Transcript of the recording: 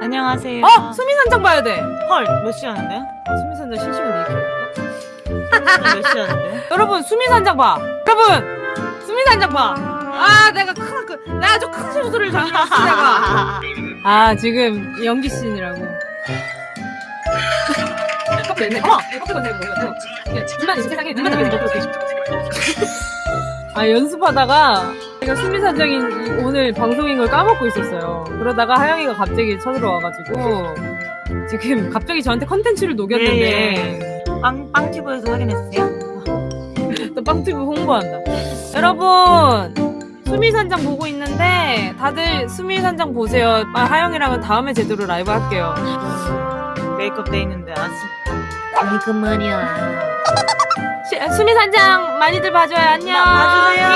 안녕하세요. 어! 수미산장 봐야 돼! 헐, 몇시 하는데요? 수미산장 실시간 얘기. 몇시 하는데요? 여러분, 수미산장 봐! 여러분! 수미산장 봐! 아, 내가 큰, 그, 내가 아주 큰 실수를 저질렀어, 내가. 아, 지금 연기 씬이라고. 커피 냈네. 어머! 커피 건네, 이거. 둘만 이 세상에 둘만 남겨진 거 아, 연습하다가 제가 수미산장인 이- 오늘 방송인 걸 까먹고 있었어요. 그러다가 하영이가 갑자기 쳐들어와가지고 지금 갑자기 저한테 컨텐츠를 녹였는데 빵, 빵튜브에서 확인했어요? 또 빵튜브 홍보한다. 여러분 수미산장 보고 있는데 다들 수미산장 보세요. 아, 하영이랑은 다음에 제대로 라이브 할게요. 메이크업 돼 있는데 아직. 아이고 시- 수미산장 많이들 봐줘요. 안녕. 나 봐주세요.